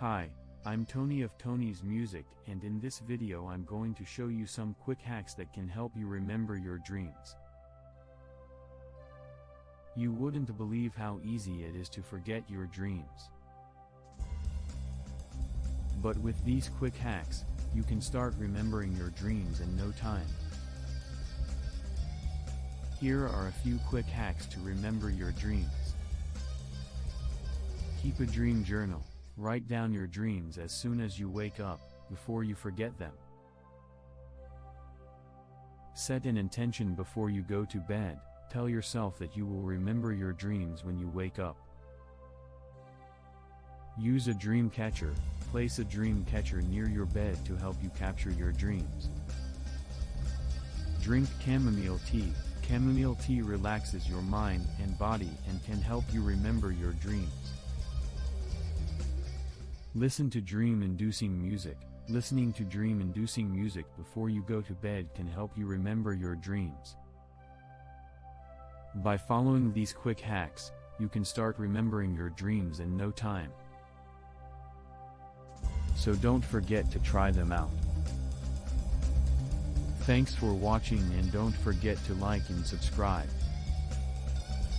Hi, I'm Tony of Tony's Music and in this video I'm going to show you some quick hacks that can help you remember your dreams. You wouldn't believe how easy it is to forget your dreams. But with these quick hacks, you can start remembering your dreams in no time. Here are a few quick hacks to remember your dreams. Keep a dream journal. Write down your dreams as soon as you wake up, before you forget them. Set an intention before you go to bed, tell yourself that you will remember your dreams when you wake up. Use a dream catcher, place a dream catcher near your bed to help you capture your dreams. Drink chamomile tea, chamomile tea relaxes your mind and body and can help you remember your dreams. Listen to dream-inducing music. Listening to dream-inducing music before you go to bed can help you remember your dreams. By following these quick hacks, you can start remembering your dreams in no time. So don't forget to try them out. Thanks for watching and don't forget to like and subscribe.